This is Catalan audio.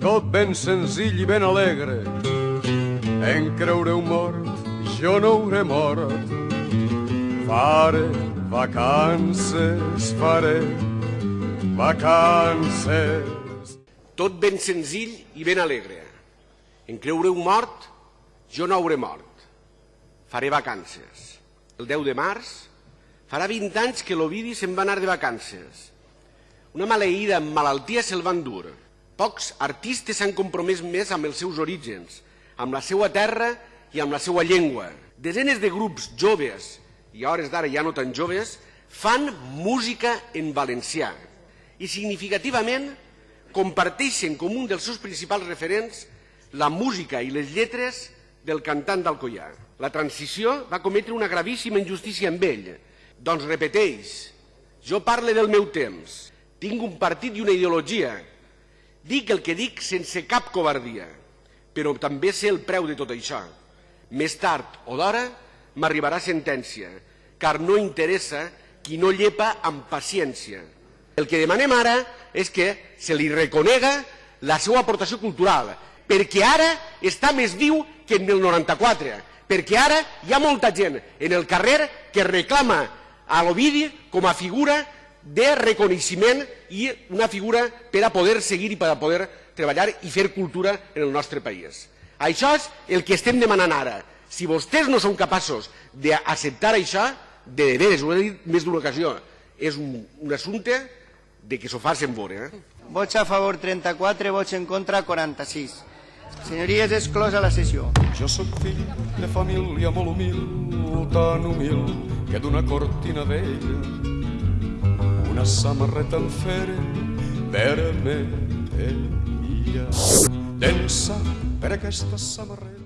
tot ben senzill i ben alegre. En creureu mort, jo no hauré mort. Faré vacances, faré vacances. Tot ben senzill i ben alegre. En creureu mort, jo no hauré mort. Faré vacances. El 10 de març farà 20 anys que l'Ovidi se'n va anar de vacances. Una maleïda malaltia se'l van dur. Pocs artistes s'han compromès més amb els seus orígens, amb la seva terra i amb la seva llengua. Desenes de grups joves, i a hores d'ara ja no tan joves, fan música en valencià i significativament comparteixen com un dels seus principals referents la música i les lletres del cantant d'Alcoià. La transició va cometre una gravíssima injustícia amb ell. Doncs repeteix, jo parle del meu temps, tinc un partit i una ideologia, dic el que dic sense cap covardia, però també sé el preu de tot això. Més tard o d'hora m'arribarà sentència, car no interessa qui no llepa amb paciència. El que demanem ara és que se li reconega la seva aportació cultural, perquè ara està més viu que en el 94, perquè ara hi ha molta gent en el carrer que reclama a l'Ovidi com a figura de reconeixement i una figura per a poder seguir i per a poder treballar i fer cultura en el nostre país. Això és el que estem demanant ara. Si vostès no són capaços d'acceptar això, de veres, ho he dit més d'una ocasió, és un, un assumpte de que s'ho facin veure. Eh? Vots a favor 34, vots en contra 46. Senyories, exclosa la sessió. Jo sóc fill de família molt humil, tan humil que d'una cortina vella una samarreta en fere vermella. Densa per aquesta samarreta